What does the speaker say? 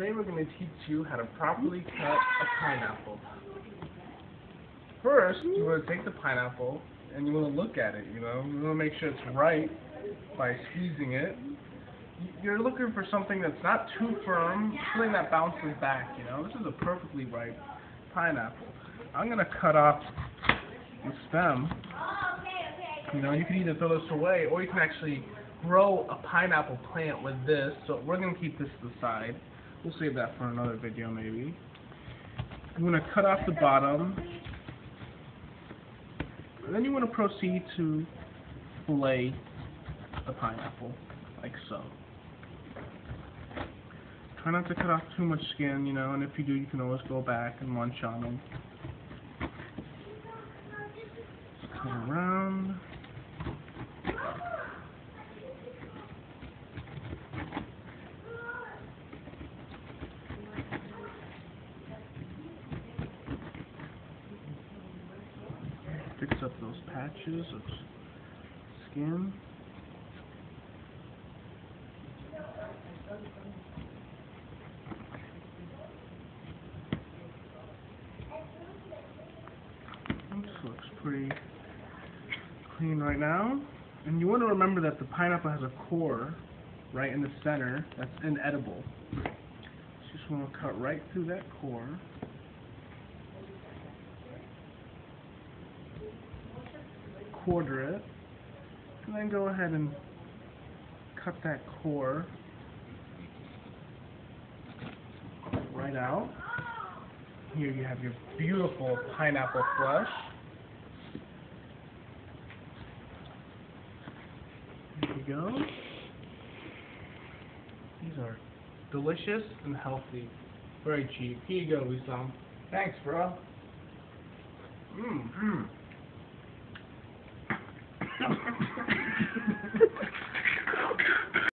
Today we're going to teach you how to properly cut a pineapple. First, you want to take the pineapple and you want to look at it, you know. You want to make sure it's right by squeezing it. You're looking for something that's not too firm, something that bounces back, you know. This is a perfectly ripe pineapple. I'm going to cut off the stem. You know, you can either throw this away or you can actually grow a pineapple plant with this. So we're going to keep this to the side. We'll save that for another video maybe. I'm going to cut off the bottom. And then you want to proceed to fillet the pineapple, like so. Try not to cut off too much skin, you know, and if you do, you can always go back and munch on them. Just cut around. Fix up those patches of skin. This looks pretty clean right now. And you want to remember that the pineapple has a core right in the center that's inedible. So you just want to cut right through that core. Quarter it, and then go ahead and cut that core right out. Here you have your beautiful pineapple flesh. There you go. These are delicious and healthy. Very cheap. Here you go, Wisam. Thanks, bro. Mmm, mmm.